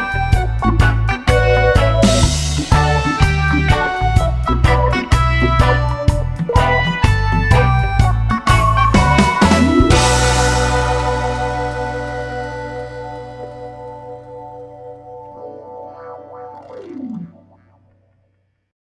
Bye.